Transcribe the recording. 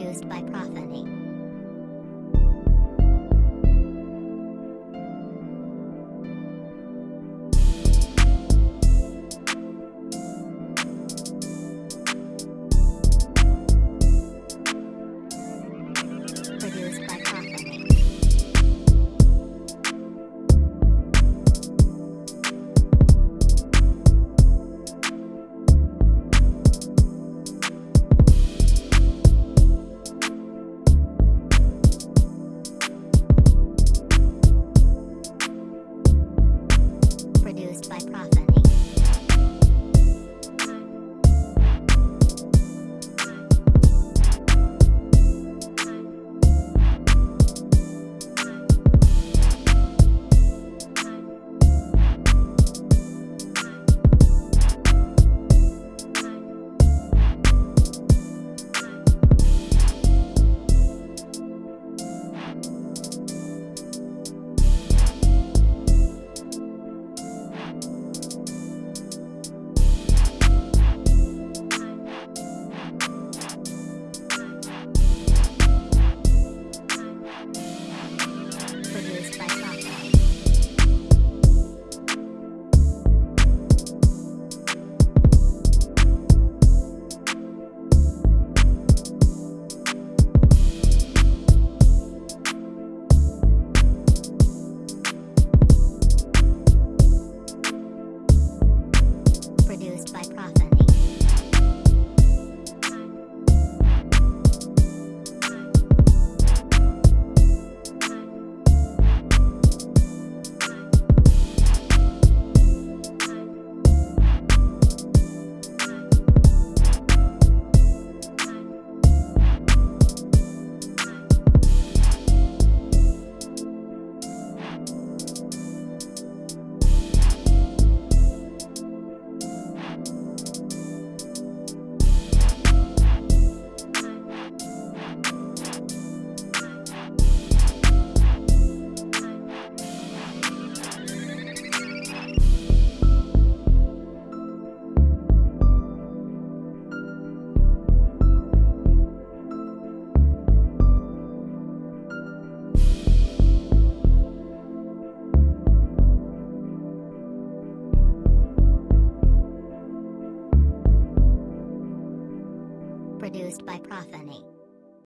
Produced by Prophany. Produced by Prophany.